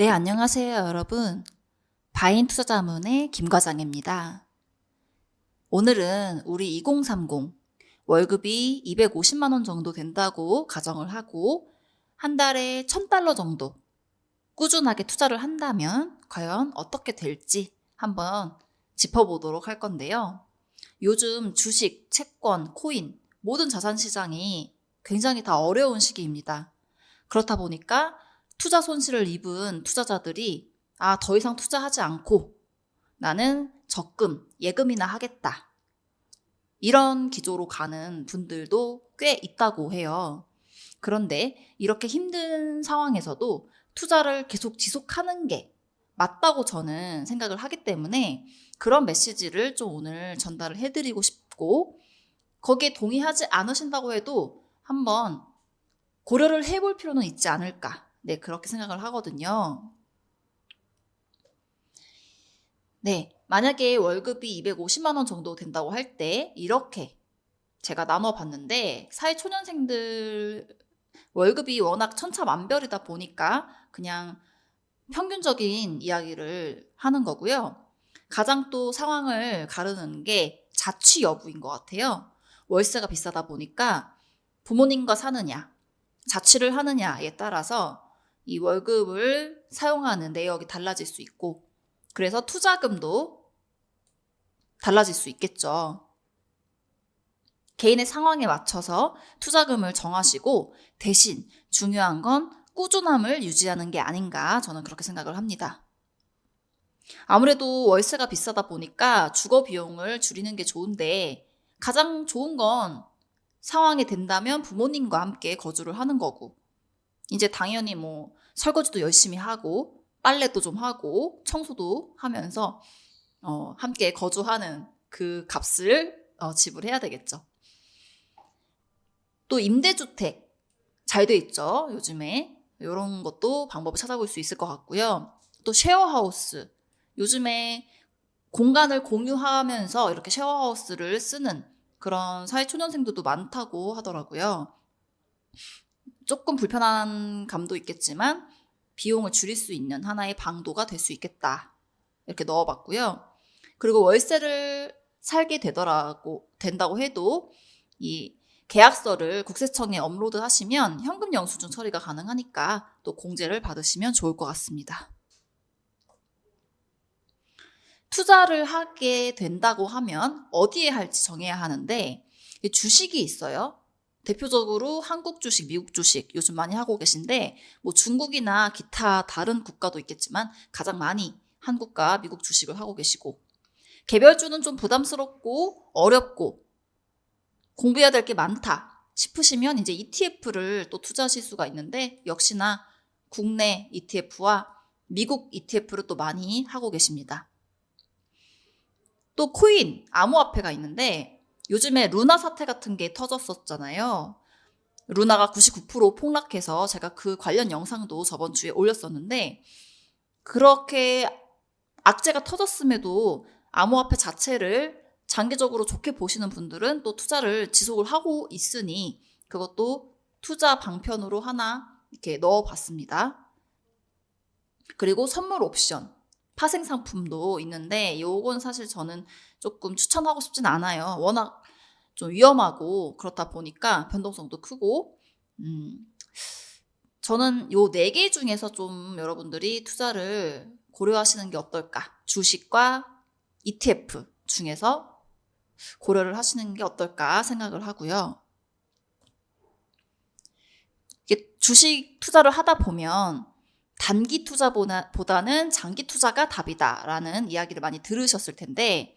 네, 안녕하세요, 여러분. 바인 투자자문의 김 과장입니다. 오늘은 우리 2030 월급이 250만 원 정도 된다고 가정을 하고 한 달에 1000달러 정도 꾸준하게 투자를 한다면 과연 어떻게 될지 한번 짚어보도록 할 건데요. 요즘 주식, 채권, 코인, 모든 자산 시장이 굉장히 다 어려운 시기입니다. 그렇다 보니까 투자 손실을 입은 투자자들이 아, 더 이상 투자하지 않고 나는 적금, 예금이나 하겠다. 이런 기조로 가는 분들도 꽤 있다고 해요. 그런데 이렇게 힘든 상황에서도 투자를 계속 지속하는 게 맞다고 저는 생각을 하기 때문에 그런 메시지를 좀 오늘 전달을 해드리고 싶고 거기에 동의하지 않으신다고 해도 한번 고려를 해볼 필요는 있지 않을까. 네, 그렇게 생각을 하거든요. 네, 만약에 월급이 250만 원 정도 된다고 할 때 이렇게 제가 나눠봤는데 사회초년생들 월급이 워낙 천차만별이다 보니까 그냥 평균적인 이야기를 하는 거고요. 가장 또 상황을 가르는 게 자취 여부인 것 같아요. 월세가 비싸다 보니까 부모님과 사느냐, 자취를 하느냐에 따라서 이 월급을 사용하는 내역이 달라질 수 있고, 그래서 투자금도 달라질 수 있겠죠. 개인의 상황에 맞춰서 투자금을 정하시고 대신 중요한 건 꾸준함을 유지하는 게 아닌가 저는 그렇게 생각을 합니다. 아무래도 월세가 비싸다 보니까 주거 비용을 줄이는 게 좋은데 가장 좋은 건 상황이 된다면 부모님과 함께 거주를 하는 거고 이제 당연히 뭐 설거지도 열심히 하고 빨래도 좀 하고 청소도 하면서 어, 함께 거주하는 그 값을 어, 지불해야 되겠죠. 또 임대주택 잘 돼 있죠. 요즘에 이런 것도 방법을 찾아볼 수 있을 것 같고요. 또 쉐어하우스 요즘에 공간을 공유하면서 이렇게 쉐어하우스를 쓰는 그런 사회초년생들도 많다고 하더라고요. 조금 불편한 감도 있겠지만 비용을 줄일 수 있는 하나의 방도가 될 수 있겠다. 이렇게 넣어봤고요. 그리고 월세를 살게 되더라고 된다고 해도 이 계약서를 국세청에 업로드 하시면 현금 영수증 처리가 가능하니까 또 공제를 받으시면 좋을 것 같습니다. 투자를 하게 된다고 하면 어디에 할지 정해야 하는데 주식이 있어요. 대표적으로 한국 주식, 미국 주식 요즘 많이 하고 계신데 뭐 중국이나 기타 다른 국가도 있겠지만 가장 많이 한국과 미국 주식을 하고 계시고 개별주는 좀 부담스럽고 어렵고 공부해야 될 게 많다 싶으시면 이제 ETF를 또 투자하실 수가 있는데 역시나 국내 ETF와 미국 ETF를 또 많이 하고 계십니다. 또 코인, 암호화폐가 있는데 요즘에 루나 사태 같은 게 터졌었잖아요. 루나가 99% 폭락해서 제가 그 관련 영상도 저번 주에 올렸었는데 그렇게 악재가 터졌음에도 암호화폐 자체를 장기적으로 좋게 보시는 분들은 또 투자를 지속을 하고 있으니 그것도 투자 방편으로 하나 이렇게 넣어 봤습니다. 그리고 선물 옵션. 파생 상품도 있는데 요건 사실 저는 조금 추천하고 싶진 않아요. 워낙 좀 위험하고 그렇다 보니까 변동성도 크고 음 저는 요 네 개 중에서 좀 여러분들이 투자를 고려하시는 게 어떨까? 주식과 ETF 중에서 고려를 하시는 게 어떨까 생각을 하고요. 주식 투자를 하다 보면 단기 투자보다는 장기 투자가 답이다라는 이야기를 많이 들으셨을 텐데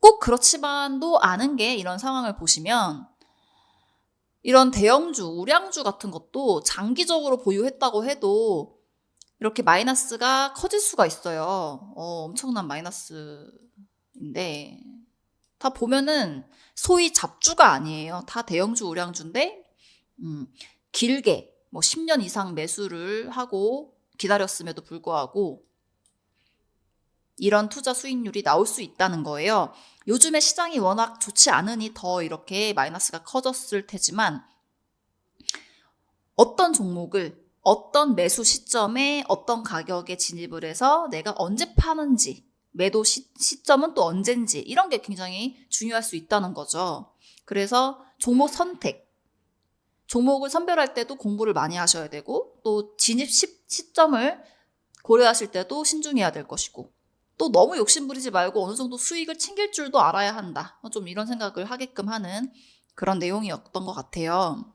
꼭 그렇지만도 않은 게 이런 상황을 보시면 이런 대형주, 우량주 같은 것도 장기적으로 보유했다고 해도 이렇게 마이너스가 커질 수가 있어요. 어, 엄청난 마이너스인데 다 보면은 소위 잡주가 아니에요. 다 대형주, 우량주인데 음, 길게 뭐 10년 이상 매수를 하고 기다렸음에도 불구하고 이런 투자 수익률이 나올 수 있다는 거예요. 요즘에 시장이 워낙 좋지 않으니 더 이렇게 마이너스가 커졌을 테지만 어떤 종목을 어떤 매수 시점에 어떤 가격에 진입을 해서 내가 언제 파는지, 매도 시, 시점은 또 언젠지, 이런 게 굉장히 중요할 수 있다는 거죠. 그래서 종목 선택, 종목을 선별할 때도 공부를 많이 하셔야 되고, 또 진입 시, 시점을 고려하실 때도 신중해야 될 것이고, 또 너무 욕심부리지 말고 어느 정도 수익을 챙길 줄도 알아야 한다. 좀 이런 생각을 하게끔 하는 그런 내용이었던 것 같아요.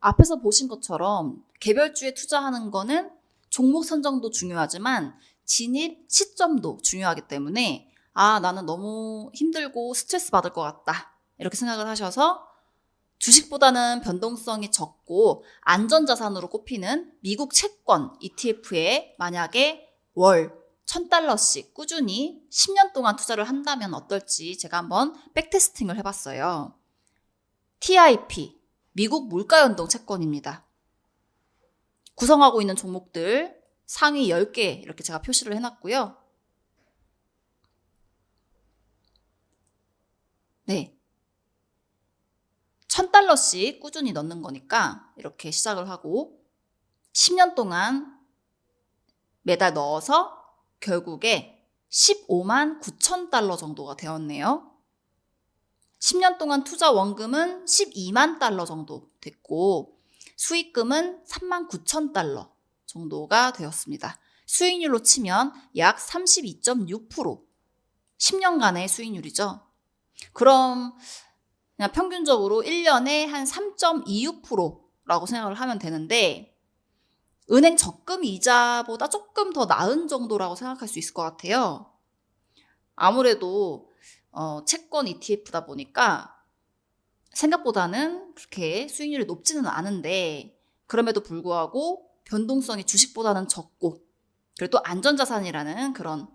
앞에서 보신 것처럼 개별주에 투자하는 거는 종목 선정도 중요하지만 진입 시점도 중요하기 때문에 아, 나는 너무 힘들고 스트레스 받을 것 같다. 이렇게 생각을 하셔서 주식보다는 변동성이 적고 안전자산으로 꼽히는 미국 채권 ETF에 만약에 월 1000달러씩 꾸준히 10년 동안 투자를 한다면 어떨지 제가 한번 백테스팅을 해봤어요. TIP, 미국 물가연동 채권입니다. 구성하고 있는 종목들 상위 10개 이렇게 제가 표시를 해놨고요. 네. 1000달러씩 꾸준히 넣는 거니까 이렇게 시작을 하고 10년 동안 매달 넣어서 결국에 15만 9천 달러 정도가 되었네요. 10년 동안 투자 원금은 12만 달러 정도 됐고 수익금은 3만 9천 달러 정도가 되었습니다. 수익률로 치면 약 32.6% 10년간의 수익률이죠. 그럼 그냥 평균적으로 1년에 한 3.26%라고 생각을 하면 되는데 은행 적금 이자보다 조금 더 나은 정도라고 생각할 수 있을 것 같아요. 아무래도 어, 채권 ETF다 보니까 생각보다는 그렇게 수익률이 높지는 않은데 그럼에도 불구하고 변동성이 주식보다는 적고 그리고 또 안전자산이라는 그런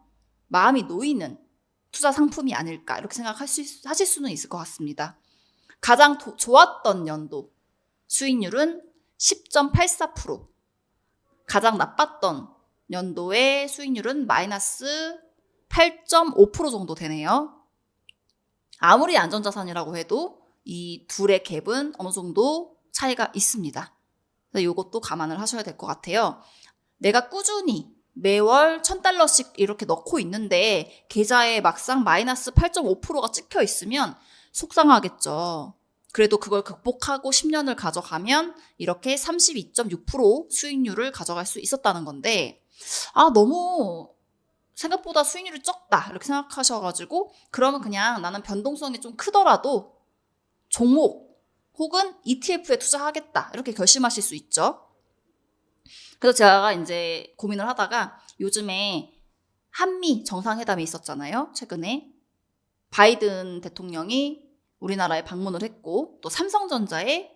마음이 놓이는 투자 상품이 아닐까 이렇게 생각할 수 하실 수는 있을 것 같습니다. 가장 도, 좋았던 연도 수익률은 10.84%, 가장 나빴던 연도의 수익률은 마이너스 8.5% 정도 되네요. 아무리 안전자산이라고 해도 이 둘의 갭은 어느 정도 차이가 있습니다. 이것도 감안을 하셔야 될 것 같아요. 내가 꾸준히 매월 1000달러씩 이렇게 넣고 있는데 계좌에 막상 마이너스 8.5%가 찍혀 있으면 속상하겠죠. 그래도 그걸 극복하고 10년을 가져가면 이렇게 32.6% 수익률을 가져갈 수 있었다는 건데, 아, 너무 생각보다 수익률이 적다. 이렇게 생각하셔가지고, 그러면 그냥 나는 변동성이 좀 크더라도 종목 혹은 ETF에 투자하겠다. 이렇게 결심하실 수 있죠. 그래서 제가 이제 고민을 하다가 요즘에 한미 정상회담이 있었잖아요. 최근에. 바이든 대통령이 우리나라에 방문을 했고 또 삼성전자에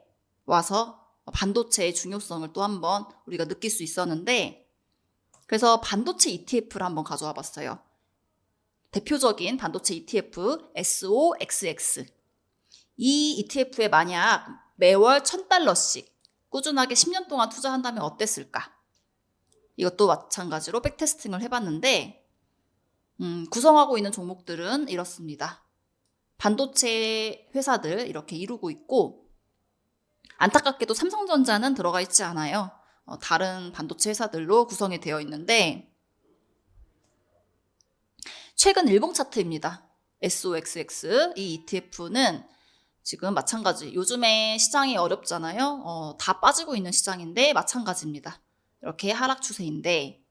와서 반도체의 중요성을 또 한번 우리가 느낄 수 있었는데 그래서 반도체 ETF를 한번 가져와 봤어요. 대표적인 반도체 ETF SOXX. 이 ETF에 만약 매월 1000달러씩 꾸준하게 10년 동안 투자한다면 어땠을까? 이것도 마찬가지로 백테스팅을 해봤는데 음, 구성하고 있는 종목들은 이렇습니다. 반도체 회사들 이렇게 이루고 있고 안타깝게도 삼성전자는 들어가 있지 않아요. 어, 다른 반도체 회사들로 구성이 되어 있는데 최근 일봉 차트입니다. SOXX 이 ETF는 지금 마찬가지 요즘에 시장이 어렵잖아요. 어, 다 빠지고 있는 시장인데 마찬가지입니다. 이렇게 하락 추세인데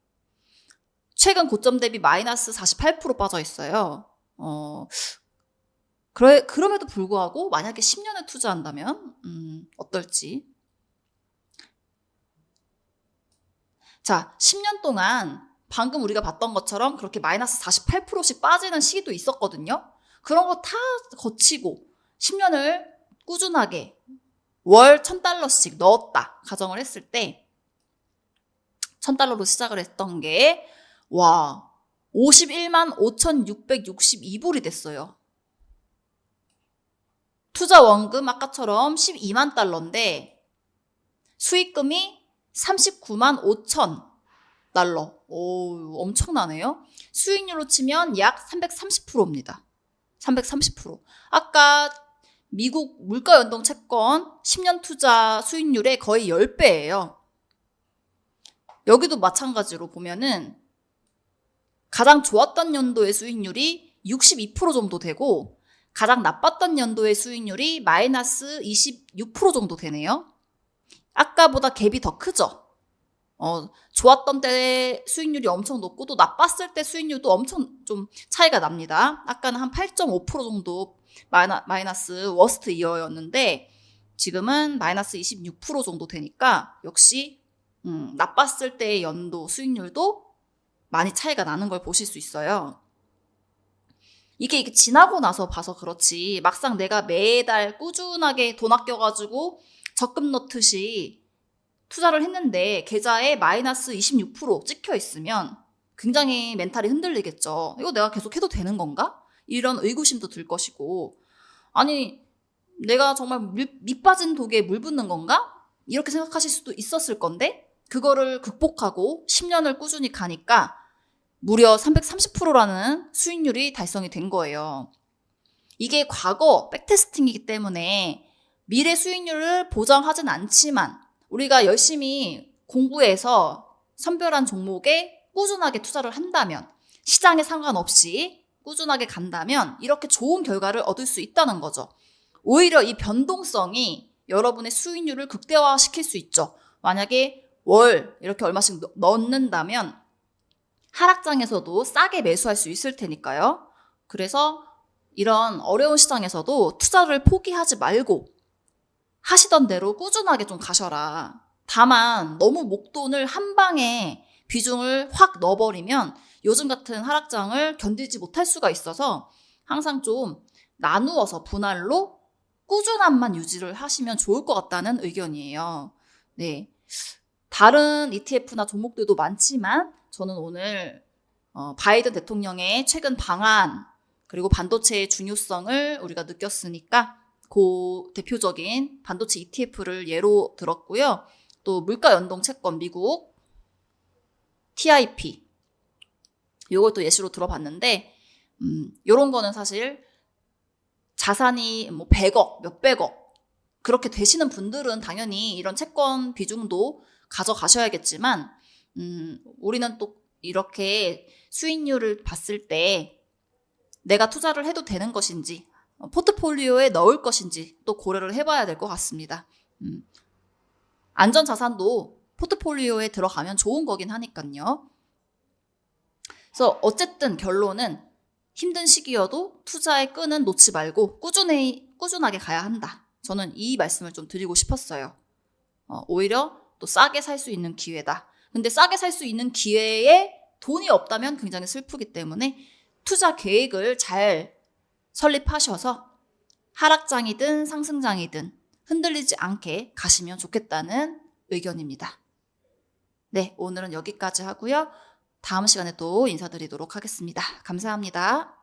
최근 고점 대비 마이너스 48% 빠져 있어요. 어, 그래, 그럼에도 불구하고 만약에 10년을 투자한다면 음, 어떨지. 자, 10년 동안 방금 우리가 봤던 것처럼 그렇게 마이너스 48%씩 빠지는 시기도 있었거든요. 그런 거 다 거치고 10년을 꾸준하게 월 1000달러씩 넣었다. 가정을 했을 때 1000달러로 시작을 했던 게 와, 51만 5,662불이 됐어요. 투자 원금 아까처럼 12만 달러인데 수익금이 39만 5천 달러. 오, 엄청나네요. 수익률로 치면 약 330%입니다. 330%. 아까 미국 물가 연동 채권 10년 투자 수익률의 거의 10배예요. 여기도 마찬가지로 보면은 가장 좋았던 연도의 수익률이 62% 정도 되고 가장 나빴던 연도의 수익률이 마이너스 26% 정도 되네요. 아까보다 갭이 더 크죠? 어, 좋았던 때 수익률이 엄청 높고 또 나빴을 때 수익률도 엄청 좀 차이가 납니다. 아까는 한 8.5% 정도 마이너, 마이너스 worst year였는데 지금은 마이너스 26% 정도 되니까 역시 음, 나빴을 때의 연도 수익률도 많이 차이가 나는 걸 보실 수 있어요. 이게, 이게 지나고 나서 봐서 그렇지 막상 내가 매달 꾸준하게 돈 아껴가지고 적금 넣듯이 투자를 했는데 계좌에 마이너스 26% 찍혀 있으면 굉장히 멘탈이 흔들리겠죠. 이거 내가 계속 해도 되는 건가? 이런 의구심도 들 것이고 아니 내가 정말 밑 빠진 독에 물 붓는 건가? 이렇게 생각하실 수도 있었을 건데 그거를 극복하고 10년을 꾸준히 가니까 무려 330%라는 수익률이 달성이 된 거예요. 이게 과거 백테스팅이기 때문에 미래 수익률을 보장하진 않지만 우리가 열심히 공부해서 선별한 종목에 꾸준하게 투자를 한다면 시장에 상관없이 꾸준하게 간다면 이렇게 좋은 결과를 얻을 수 있다는 거죠. 오히려 이 변동성이 여러분의 수익률을 극대화시킬 수 있죠. 만약에 월 이렇게 얼마씩 넣는다면 하락장에서도 싸게 매수할 수 있을 테니까요. 그래서 이런 어려운 시장에서도 투자를 포기하지 말고 하시던 대로 꾸준하게 좀 가셔라. 다만 너무 목돈을 한 방에 비중을 확 넣어버리면 요즘 같은 하락장을 견디지 못할 수가 있어서 항상 좀 나누어서 분할로 꾸준함만 유지를 하시면 좋을 것 같다는 의견이에요. 네. 다른 ETF나 종목들도 많지만 저는 오늘 어, 바이든 대통령의 최근 방안 그리고 반도체의 중요성을 우리가 느꼈으니까 그 대표적인 반도체 ETF를 예로 들었고요. 또 물가 연동 채권 미국 TIP 또 예시로 들어봤는데 음, 요런 거는 사실 자산이 뭐 100억, 몇백억 그렇게 되시는 분들은 당연히 이런 채권 비중도 가져가셔야겠지만 음, 우리는 또 이렇게 수익률을 봤을 때 내가 투자를 해도 되는 것인지 어, 포트폴리오에 넣을 것인지 또 고려를 해봐야 될 것 같습니다. 음. 안전자산도 포트폴리오에 들어가면 좋은 거긴 하니까요. 그래서 어쨌든 결론은 힘든 시기여도 투자의 끈은 놓지 말고 꾸준히, 꾸준하게 가야 한다. 저는 이 말씀을 좀 드리고 싶었어요. 어, 오히려 또 싸게 살 수 있는 기회다. 근데 싸게 살 수 있는 기회에 돈이 없다면 굉장히 슬프기 때문에 투자 계획을 잘 설립하셔서 하락장이든 상승장이든 흔들리지 않게 가시면 좋겠다는 의견입니다. 네, 오늘은 여기까지 하고요. 다음 시간에 또 인사드리도록 하겠습니다. 감사합니다.